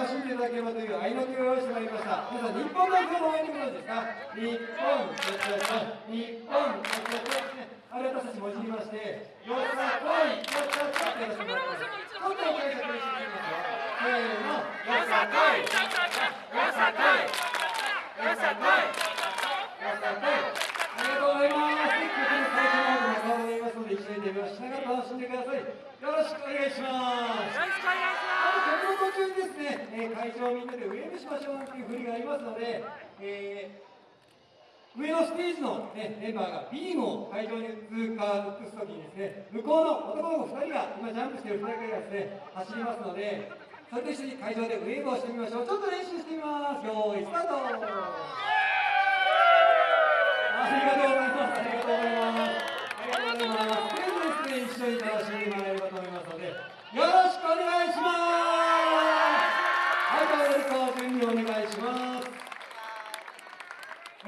楽しんでいただければという愛の手を用意してまいりました。皆さん日本代表の応援でございですか？日本日本あれ私たちもじりましてよっさこいよっさこいってやらせてもらってます今度は解釈にしていきますよせーのよっさこいよっさこいよっさこいよっさこいありがとうございます曲の最初の方でも顔がいますので一緒に手拍子しながら楽しんでくださいよろしくお願いしますよろしくお願いしあと曲の途中にですね、えー会場をみんなでウェーブしましょうという振りがありますので、えー上のステージの、ね、メンバーがビームを会場に通過移すときにですね、向こうの男の子2人が、今ジャンプしている2人がですね、走りますので、それと一緒に会場でウェーブをしてみましょう。ちょっと練習してみます。よーい、スタートありがとうございます。ありがとうございます。ありがとうございます。ということでですね、一緒に楽しんでもらえればと思いますので、よろしくお願いします。はい、どうぞ準備お願いします。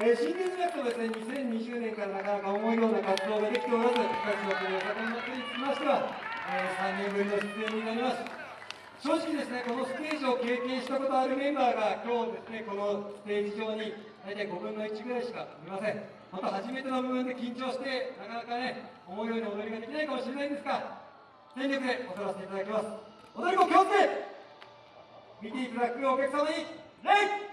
えー、新月学とですね、2020年からなかなか思うような活動ができておらず、私のこの坂本祭りにつきましては、えー、3年ぶりの出演になります。正直ですね、このステージを経験したことあるメンバーが今日ですね、このステージ上に大体5分の1ぐらいしかいません。また初めての部分で緊張して、なかなかね、思うように踊りができないかもしれないんですが、全力で踊らせていただきます。踊りも気をつけ見ていただくお客様に、礼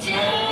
Jane.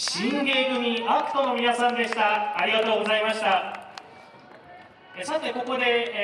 新芸組アクトの皆さんでした。ありがとうございました。えさてここで